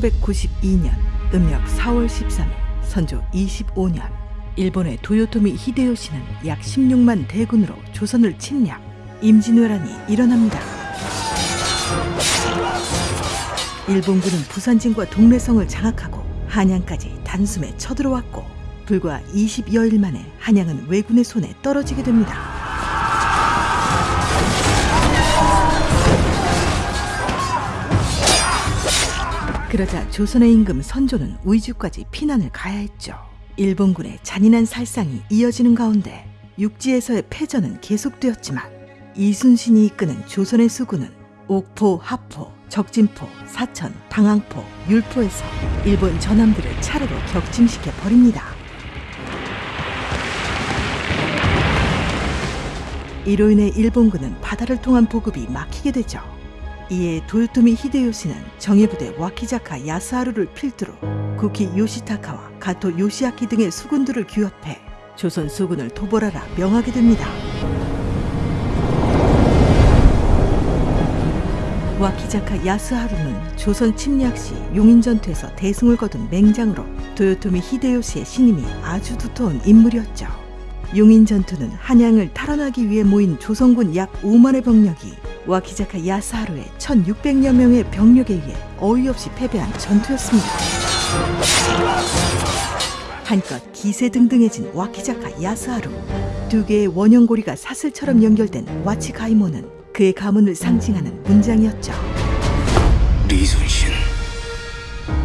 1592년 음력 4월 13일 선조 25년 일본의 도요토미 히데요시는 약 16만 대군으로 조선을 침략 임진왜란이 일어납니다. 일본군은 부산진과 동래성을 장악하고 한양까지 단숨에 쳐들어왔고 불과 20여일 만에 한양은 왜군의 손에 떨어지게 됩니다. 그러자 조선의 임금 선조는 우이주까지 피난을 가야 했죠. 일본군의 잔인한 살상이 이어지는 가운데 육지에서의 패전은 계속되었지만 이순신이 이끄는 조선의 수군은 옥포, 하포, 적진포, 사천, 당항포, 율포에서 일본 전함들을 차례로 격침시켜 버립니다. 이로 인해 일본군은 바다를 통한 보급이 막히게 되죠. 이에 도요토미 히데요시는 정예부대 와키자카 야스하루를 필두로 구키 요시타카와 가토 요시아키 등의 수군들을 규합해 조선 수군을 도벌하라 명하게 됩니다. 와키자카 야스하루는 조선 침략 시 용인전투에서 대승을 거둔 맹장으로 도요토미 히데요시의 신임이 아주 두터운 인물이었죠. 용인전투는 한양을 탈환하기 위해 모인 조선군 약 5만의 병력이 와키자카 야스하루의 1600여 명의 병력에 의해 어이없이 패배한 전투였습니다. 한껏 기세등등해진 와키자카 야스하루 두 개의 원형고리가 사슬처럼 연결된 와치가이모는 그의 가문을 상징하는 문장이었죠. 리순신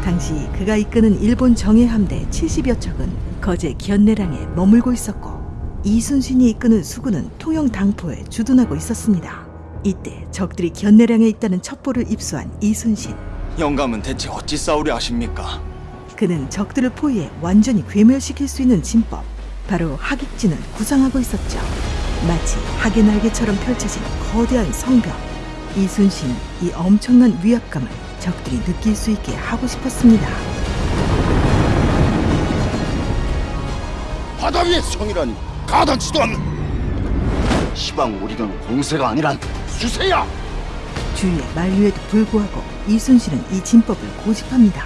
당시 그가 이끄는 일본 정예 함대 70여 척은 거제 견내량에 머물고 있었고 이순신이 이끄는 수군은 통영 당포에 주둔하고 있었습니다. 이때 적들이 견내량에 있다는 첩보를 입수한 이순신. 영감은 대체 어찌 싸우려 하십니까? 그는 적들을 포위해 완전히 괴멸시킬 수 있는 진법, 바로 하객진을 구상하고 있었죠. 마치 하계 날개처럼 펼쳐진 거대한 성벽. 이순신 이 엄청난 위압감을 적들이 느낄 수 있게 하고 싶었습니다. 바다 위의 성이라니 가당치도 않는 시방 오리는 공세가 아니란 주세요! 주의 만류에도 불구하고 이순신은 이 진법을 고집합니다.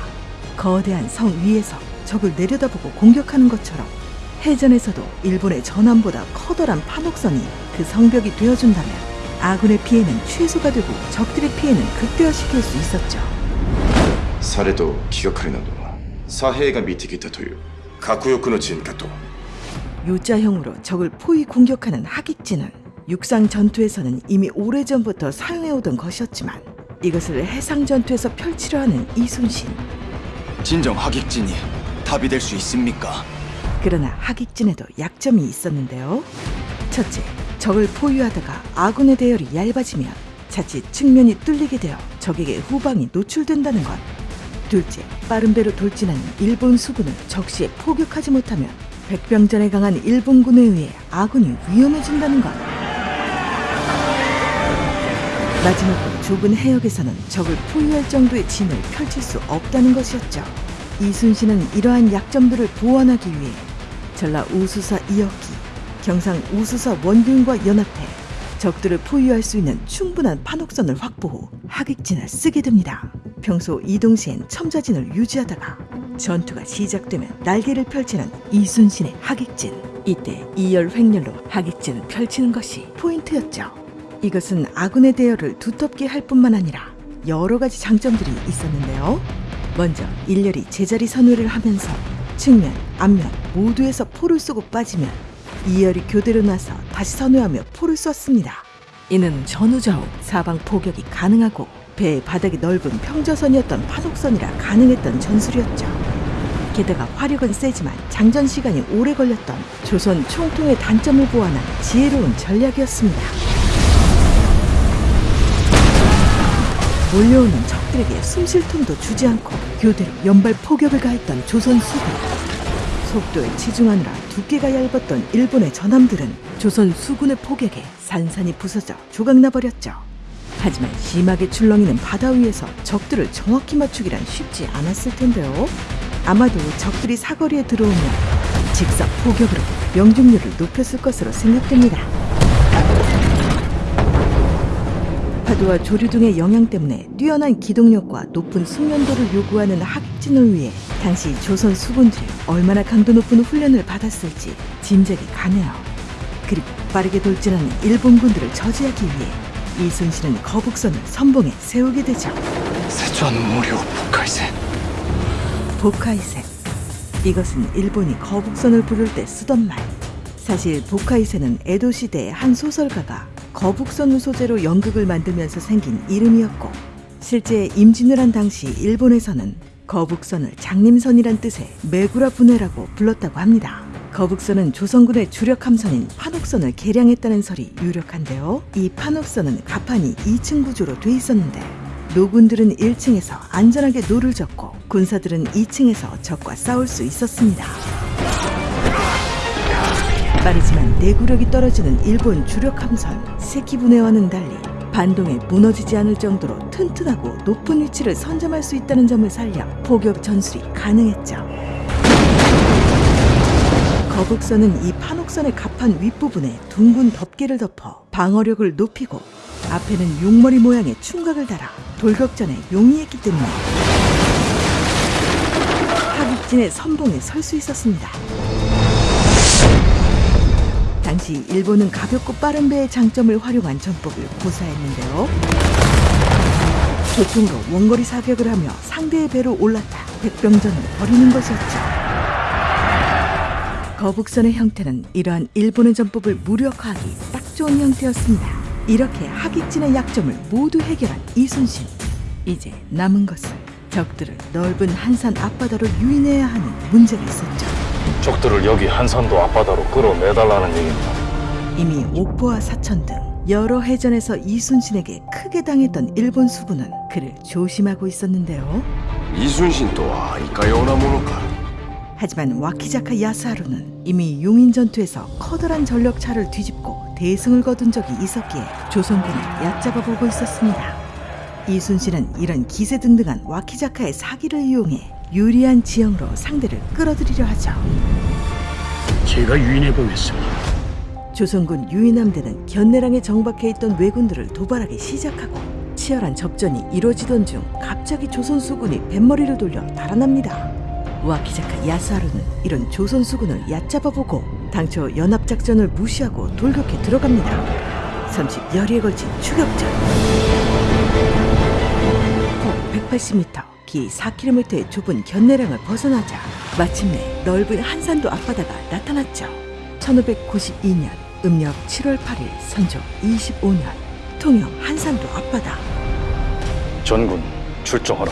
거대한 성 위에서 적을 내려다보고 공격하는 것처럼 해전에서도 일본의 전함보다 커다란 판옥선이 그 성벽이 되어준다면 아군의 피해는 최소가 되고 적들의 피해는 극대화시킬 수 있었죠. 사례도 기억하리나도 사해가 미티 기타토요. 가쿠요쿠노 진가토 요자형으로 적을 포위 공격하는 하객진은 육상 전투에서는 이미 오래전부터 사용해오던 것이었지만 이것을 해상 전투에서 펼치려 하는 이순신. 진정 하객진이 답이 될 수 있습니까? 그러나 하객진에도 약점이 있었는데요. 첫째, 적을 포위하다가 아군의 대열이 얇아지면 자칫 측면이 뚫리게 되어 적에게 후방이 노출된다는 것. 둘째, 빠른 배로 돌진하는 일본 수군을 적시에 포격하지 못하면 백병전에 강한 일본군에 의해 아군이 위험해진다는 것. 마지막으로 좁은 해역에서는 적을 포위할 정도의 진을 펼칠 수 없다는 것이었죠. 이순신은 이러한 약점들을 보완하기 위해 전라 우수사 이역기, 경상 우수사 원균과 연합해 적들을 포위할 수 있는 충분한 판옥선을 확보 후 하객진을 쓰게 됩니다. 평소 이동 시엔 첨자진을 유지하다가 전투가 시작되면 날개를 펼치는 이순신의 하객진. 이때 이열 횡렬로 하객진을 펼치는 것이 포인트였죠. 이것은 아군의 대열을 두텁게 할 뿐만 아니라 여러 가지 장점들이 있었는데요. 먼저 일렬이 제자리 선회를 하면서 측면, 앞면 모두에서 포를 쏘고 빠지면 이열이 교대로 나서 다시 선회하며 포를 쐈습니다. 이는 전후좌우 사방 포격이 가능하고 배의 바닥이 넓은 평저선이었던 파독선이라 가능했던 전술이었죠. 게다가 화력은 세지만 장전 시간이 오래 걸렸던 조선 총통의 단점을 보완한 지혜로운 전략이었습니다. 몰려오는 적들에게 숨쉴 틈도 주지 않고 교대로 연발 포격을 가했던 조선 수군. 속도에 치중하느라 두께가 얇았던 일본의 전함들은 조선 수군의 포격에 산산이 부서져 조각나 버렸죠. 하지만 심하게 출렁이는 바다 위에서 적들을 정확히 맞추기란 쉽지 않았을 텐데요. 아마도 적들이 사거리에 들어오면 직사 포격으로 명중률을 높였을 것으로 생각됩니다. 파도와 조류 등의 영향 때문에 뛰어난 기동력과 높은 숙련도를 요구하는 하객진을 위해 당시 조선 수군들이 얼마나 강도 높은 훈련을 받았을지 짐작이 가네요. 그리고 빠르게 돌진하는 일본군들을 저지하기 위해 이순신은 거북선을 선봉에 세우게 되죠. 세조한 무료 북할세 보카이세. 이것은 일본이 거북선을 부를 때 쓰던 말. 사실 보카이세는 에도 시대의 한 소설가가 거북선을 소재로 연극을 만들면서 생긴 이름이었고 실제 임진을 한 당시 일본에서는 거북선을 장님선이란 뜻의 메쿠라부네라고 불렀다고 합니다. 거북선은 조선군의 주력 함선인 판옥선을 개량했다는 설이 유력한데요. 이 판옥선은 갑판이 2층 구조로 돼 있었는데 노군들은 1층에서 안전하게 노를 젓고 군사들은 2층에서 적과 싸울 수 있었습니다. 빠르지만 내구력이 떨어지는 일본 주력 함선 세키부네와는 달리 반동에 무너지지 않을 정도로 튼튼하고 높은 위치를 선점할 수 있다는 점을 살려 포격 전술이 가능했죠. 거북선은 이 판옥선의 갑판 윗부분에 둥근 덮개를 덮어 방어력을 높이고 앞에는 용머리 모양의 충각을 달아 돌격전에 용이했기 때문에 하객진의 선봉에 설 수 있었습니다. 당시 일본은 가볍고 빠른 배의 장점을 활용한 전법을 고사했는데요. 조통으로 원거리 사격을 하며 상대의 배로 올랐다 백병전을 벌이는 것이었죠. 거북선의 형태는 이러한 일본의 전법을 무력화하기 딱 좋은 형태였습니다. 이렇게 하객진의 약점을 모두 해결한 이순신. 이제 남은 것은 적들을 넓은 한산 앞바다로 유인해야 하는 문제가 있었죠. 적들을 여기 한산도 앞바다로 끌어내달라는 얘기입니다. 이미 오포와 사천 등 여러 해전에서 이순신에게 크게 당했던 일본 수군은 그를 조심하고 있었는데요. 이순신 또한 이까요나 모노카. 하지만 와키자카 야스하루는 이미 용인 전투에서 커다란 전력차를 뒤집고 대승을 거둔 적이 있었기에 조선군을 얕잡아 보고 있었습니다. 이순신은 이런 기세등등한 와키자카의 사기를 이용해 유리한 지형으로 상대를 끌어들이려 하죠. 제가 유인해 보겠습니다. 조선군 유인함대는 견내랑에 정박해 있던 왜군들을 도발하기 시작하고 치열한 접전이 이루어지던 중 갑자기 조선 수군이 뱃머리를 돌려 달아납니다. 와키자카 야스하루는 이런 조선 수군을 얕잡아보고 당초 연합작전을 무시하고 돌격해 들어갑니다. 30여리에 걸친 추격전. 폭 180m, 기 4km의 좁은 견내랑을 벗어나자 마침내 넓은 한산도 앞바다가 나타났죠. 1592년 음력 7월 8일 선조 25년 통영 한산도 앞바다 전군 출정하라.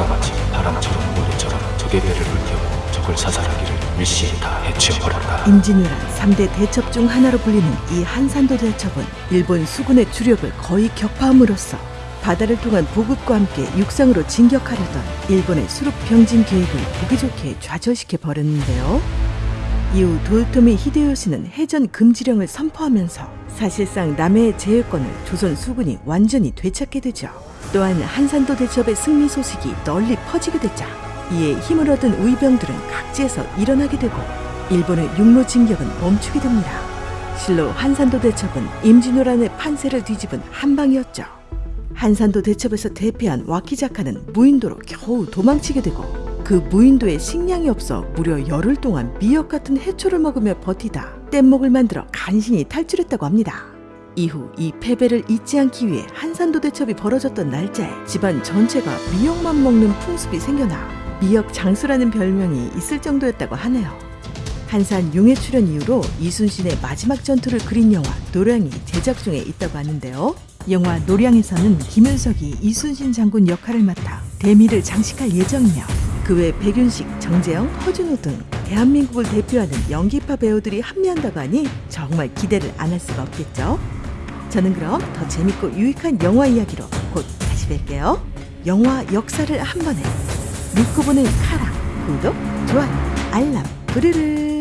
그 형상과 같이 바람처럼 모래처럼 적의 배를 불태우고 적을 사살하기를 일시에 다 해치워버렸다. 임진왜란 3대 대첩 중 하나로 불리는 이 한산도 대첩은 일본 수군의 주력을 거의 격파함으로써 바다를 통한 보급과 함께 육상으로 진격하려던 일본의 수륙 병진 계획을 보기 좋게 좌절시켜 버렸는데요. 이후 도요토미 히데요시는 해전 금지령을 선포하면서 사실상 남해의 제해권을 조선 수군이 완전히 되찾게 되죠. 또한 한산도 대첩의 승리 소식이 널리 퍼지게 되자 이에 힘을 얻은 우이병들은 각지에서 일어나게 되고 일본의 육로 진격은 멈추게 됩니다. 실로 한산도 대첩은 임진왜란의 판세를 뒤집은 한방이었죠. 한산도 대첩에서 대패한 와키자카는 무인도로 겨우 도망치게 되고 그 무인도에 식량이 없어 무려 열흘 동안 미역 같은 해초를 먹으며 버티다 뗏목을 만들어 간신히 탈출했다고 합니다. 이후 이 패배를 잊지 않기 위해 한산도 대첩이 벌어졌던 날짜에 집안 전체가 미역만 먹는 풍습이 생겨나 미역 장수라는 별명이 있을 정도였다고 하네요. 한산 용의 출연 이후로 이순신의 마지막 전투를 그린 영화 노량이 제작 중에 있다고 하는데요. 영화 노량에서는 김윤석이 이순신 장군 역할을 맡아 대미를 장식할 예정이며 그 외 백윤식, 정재영, 허준호 등 대한민국을 대표하는 연기파 배우들이 합류한다고 하니 정말 기대를 안 할 수가 없겠죠. 저는 그럼 더 재밌고 유익한 영화 이야기로 곧 다시 뵐게요. 영화 역사를 한 번에 믿고 보는 카라 구독, 좋아요 알람, 부르르.